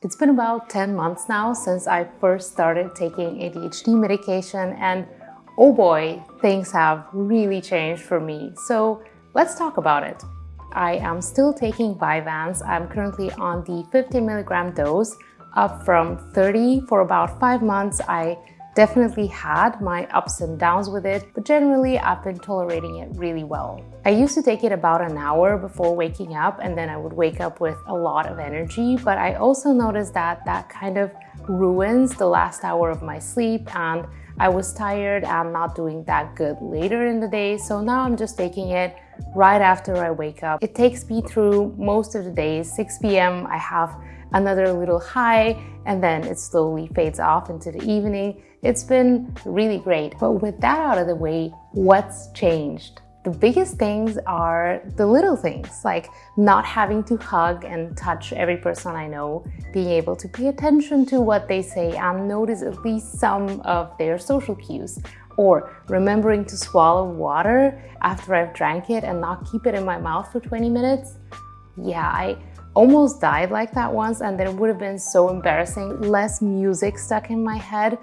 It's been about 10 months now since I first started taking ADHD medication and oh boy, things have really changed for me. So let's talk about it. I am still taking Vyvanse. I'm currently on the 50 milligram dose up from 30 for about five months. I Definitely had my ups and downs with it, but generally I've been tolerating it really well. I used to take it about an hour before waking up and then I would wake up with a lot of energy, but I also noticed that that kind of ruins the last hour of my sleep and I was tired and not doing that good later in the day, so now I'm just taking it right after I wake up. It takes me through most of the days. 6 p.m. I have another little high and then it slowly fades off into the evening. It's been really great. But with that out of the way, what's changed? The biggest things are the little things, like not having to hug and touch every person I know, being able to pay attention to what they say and notice at least some of their social cues, or remembering to swallow water after I've drank it and not keep it in my mouth for 20 minutes. Yeah, I almost died like that once and then it would have been so embarrassing. Less music stuck in my head.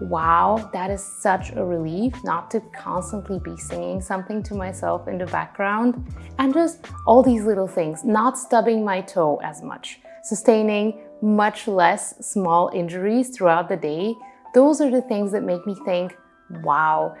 Wow, that is such a relief not to constantly be singing something to myself in the background. And just all these little things, not stubbing my toe as much, sustaining much less small injuries throughout the day. Those are the things that make me think, wow,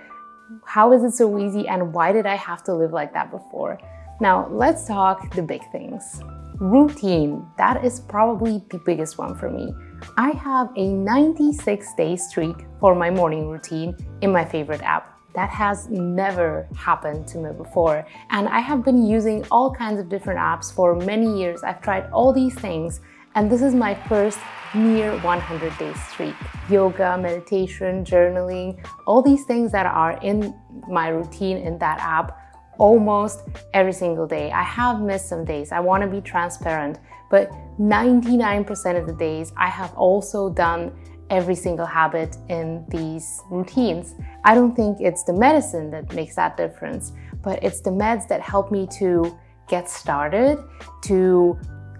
how is it so easy and why did I have to live like that before? Now let's talk the big things. Routine, that is probably the biggest one for me. I have a 96 day streak for my morning routine in my favorite app. That has never happened to me before. And I have been using all kinds of different apps for many years. I've tried all these things and this is my first near 100 day streak. Yoga, meditation, journaling, all these things that are in my routine in that app almost every single day. I have missed some days, I want to be transparent, but 99% of the days I have also done every single habit in these routines. I don't think it's the medicine that makes that difference, but it's the meds that help me to get started, to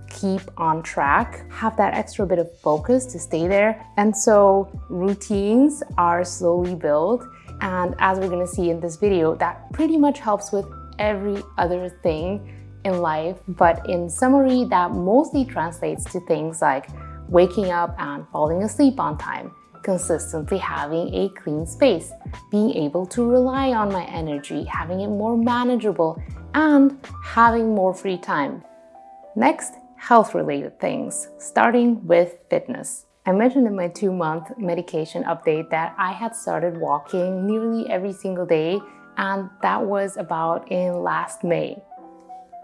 keep on track, have that extra bit of focus to stay there. And so routines are slowly built and as we're gonna see in this video, that pretty much helps with every other thing in life. But in summary, that mostly translates to things like waking up and falling asleep on time, consistently having a clean space, being able to rely on my energy, having it more manageable, and having more free time. Next, health-related things, starting with fitness. I mentioned in my two-month medication update that I had started walking nearly every single day and that was about in last May.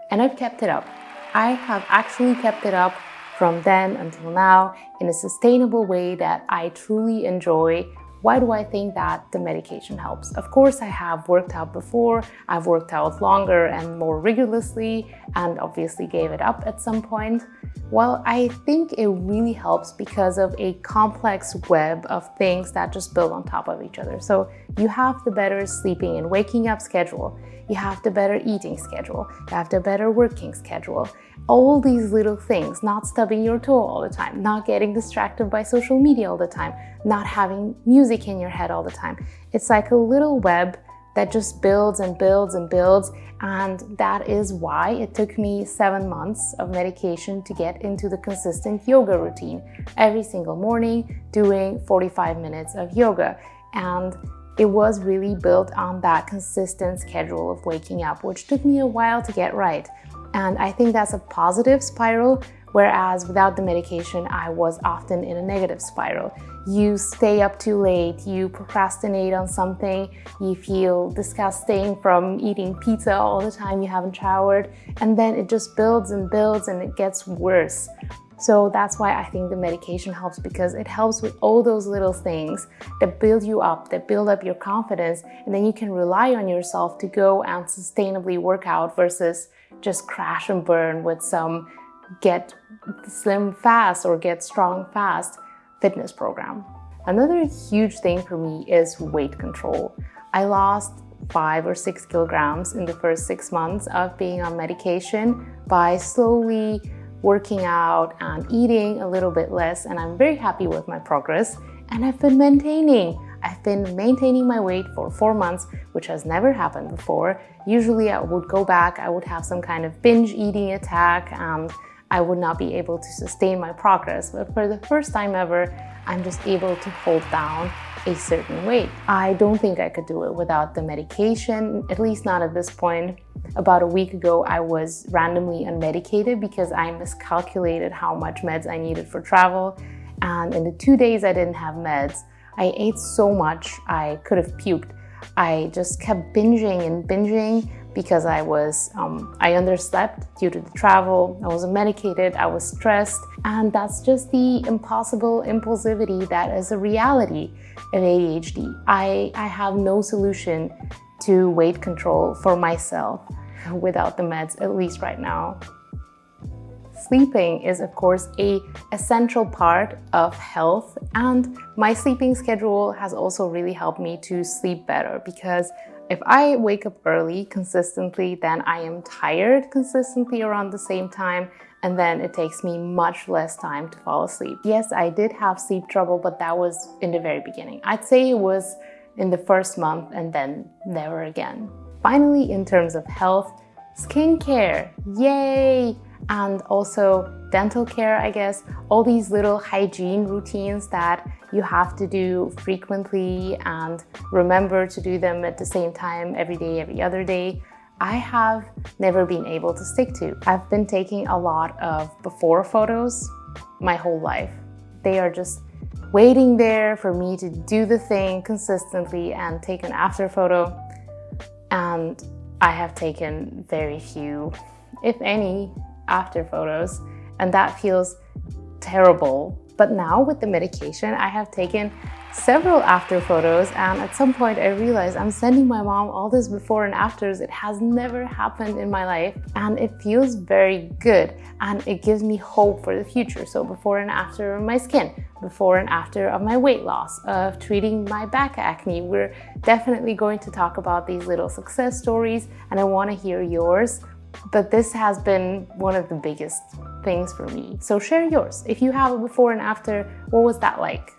And I've kept it up. I have actually kept it up from then until now in a sustainable way that I truly enjoy why do I think that the medication helps? Of course, I have worked out before, I've worked out longer and more rigorously, and obviously gave it up at some point. Well, I think it really helps because of a complex web of things that just build on top of each other. So you have the better sleeping and waking up schedule, you have the better eating schedule, you have the better working schedule. All these little things, not stubbing your toe all the time, not getting distracted by social media all the time, not having music in your head all the time. It's like a little web that just builds and builds and builds. And that is why it took me seven months of medication to get into the consistent yoga routine. Every single morning, doing 45 minutes of yoga. And it was really built on that consistent schedule of waking up, which took me a while to get right. And I think that's a positive spiral, whereas without the medication, I was often in a negative spiral. You stay up too late, you procrastinate on something, you feel disgusting from eating pizza all the time you haven't showered, and then it just builds and builds and it gets worse. So that's why I think the medication helps because it helps with all those little things that build you up, that build up your confidence, and then you can rely on yourself to go and sustainably work out versus just crash and burn with some get slim fast or get strong fast fitness program. Another huge thing for me is weight control. I lost five or six kilograms in the first six months of being on medication by slowly working out and eating a little bit less and I'm very happy with my progress and I've been maintaining. I've been maintaining my weight for four months, which has never happened before. Usually I would go back, I would have some kind of binge eating attack and I would not be able to sustain my progress. But for the first time ever, I'm just able to hold down a certain weight. I don't think I could do it without the medication, at least not at this point. About a week ago, I was randomly unmedicated because I miscalculated how much meds I needed for travel. And in the two days I didn't have meds, I ate so much I could have puked. I just kept binging and binging because I was, um, I underslept due to the travel, I wasn't medicated, I was stressed, and that's just the impossible impulsivity that is a reality of ADHD. I, I have no solution to weight control for myself without the meds, at least right now. Sleeping is of course a essential part of health and my sleeping schedule has also really helped me to sleep better because if I wake up early consistently, then I am tired consistently around the same time and then it takes me much less time to fall asleep. Yes, I did have sleep trouble, but that was in the very beginning. I'd say it was in the first month and then never again. Finally, in terms of health, skincare, yay! And also dental care, I guess, all these little hygiene routines that you have to do frequently and remember to do them at the same time every day, every other day. I have never been able to stick to. I've been taking a lot of before photos my whole life. They are just waiting there for me to do the thing consistently and take an after photo. And I have taken very few, if any, after photos. And that feels terrible but now with the medication, I have taken several after photos and at some point I realized I'm sending my mom all this before and afters. It has never happened in my life and it feels very good and it gives me hope for the future. So before and after of my skin, before and after of my weight loss, of treating my back acne. We're definitely going to talk about these little success stories and I want to hear yours. But this has been one of the biggest things for me. So share yours. If you have a before and after, what was that like?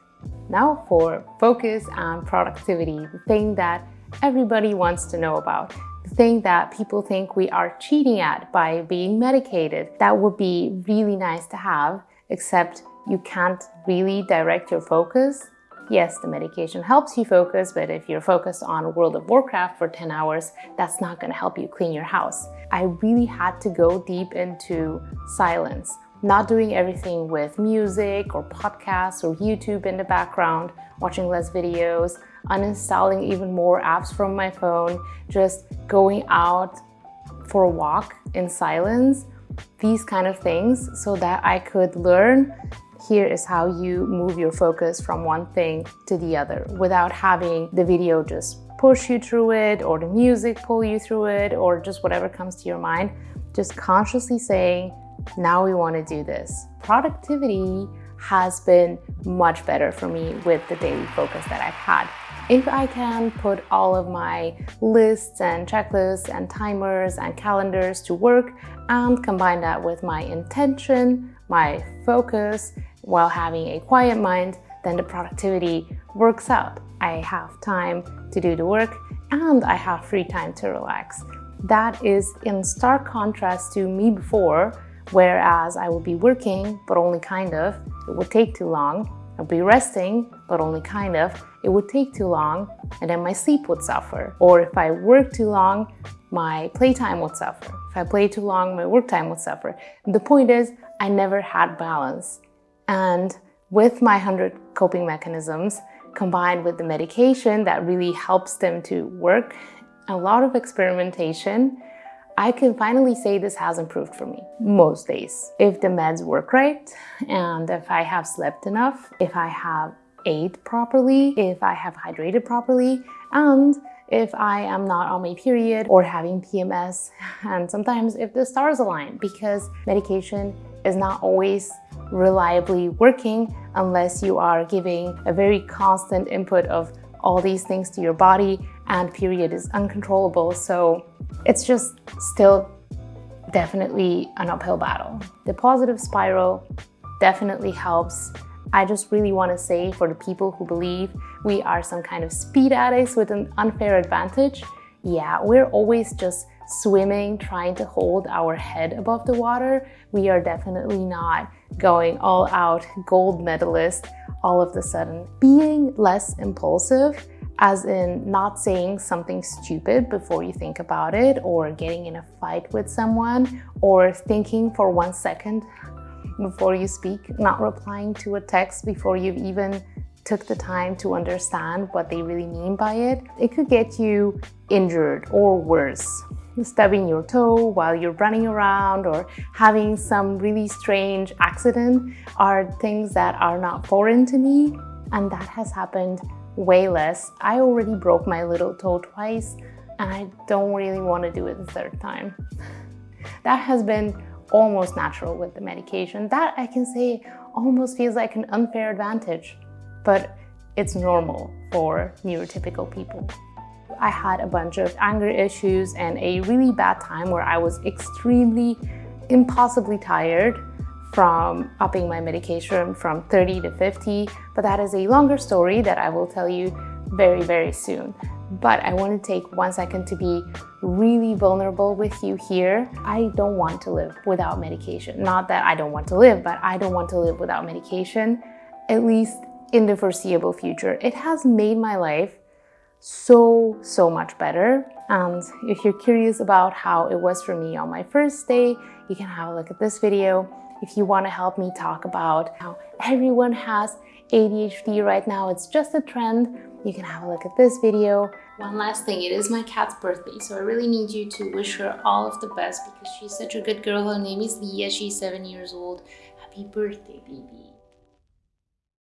Now for focus and productivity, the thing that everybody wants to know about, the thing that people think we are cheating at by being medicated. That would be really nice to have, except you can't really direct your focus Yes, the medication helps you focus, but if you're focused on World of Warcraft for 10 hours, that's not going to help you clean your house. I really had to go deep into silence, not doing everything with music or podcasts or YouTube in the background, watching less videos, uninstalling even more apps from my phone, just going out for a walk in silence, these kind of things so that I could learn here is how you move your focus from one thing to the other without having the video just push you through it or the music pull you through it or just whatever comes to your mind. Just consciously saying, now we want to do this. Productivity has been much better for me with the daily focus that I've had. If I can put all of my lists and checklists and timers and calendars to work and combine that with my intention, my focus, while having a quiet mind, then the productivity works out. I have time to do the work and I have free time to relax. That is in stark contrast to me before, whereas I would be working, but only kind of. It would take too long. I'd be resting, but only kind of. It would take too long, and then my sleep would suffer. Or if I work too long, my playtime would suffer. If I play too long, my work time would suffer. The point is, I never had balance. And with my 100 coping mechanisms, combined with the medication that really helps them to work, a lot of experimentation, I can finally say this has improved for me most days. If the meds work right, and if I have slept enough, if I have ate properly, if I have hydrated properly, and if I am not on my period or having PMS, and sometimes if the stars align, because medication is not always reliably working unless you are giving a very constant input of all these things to your body and period is uncontrollable. So it's just still definitely an uphill battle. The positive spiral definitely helps. I just really want to say for the people who believe we are some kind of speed addicts with an unfair advantage, yeah, we're always just swimming, trying to hold our head above the water. We are definitely not going all out gold medalist all of the sudden. Being less impulsive as in not saying something stupid before you think about it or getting in a fight with someone or thinking for one second before you speak, not replying to a text before you've even took the time to understand what they really mean by it. It could get you injured or worse. Stubbing your toe while you're running around or having some really strange accident are things that are not foreign to me and that has happened way less. I already broke my little toe twice and I don't really want to do it the third time. That has been almost natural with the medication. That I can say almost feels like an unfair advantage, but it's normal for neurotypical people. I had a bunch of anger issues and a really bad time where I was extremely impossibly tired from upping my medication from 30 to 50, but that is a longer story that I will tell you very, very soon. But I want to take one second to be really vulnerable with you here. I don't want to live without medication. Not that I don't want to live, but I don't want to live without medication, at least in the foreseeable future. It has made my life so, so much better. And if you're curious about how it was for me on my first day, you can have a look at this video. If you want to help me talk about how everyone has ADHD right now, it's just a trend, you can have a look at this video. One last thing, it is my cat's birthday, so I really need you to wish her all of the best because she's such a good girl. Her name is Leah, she's seven years old. Happy birthday, baby.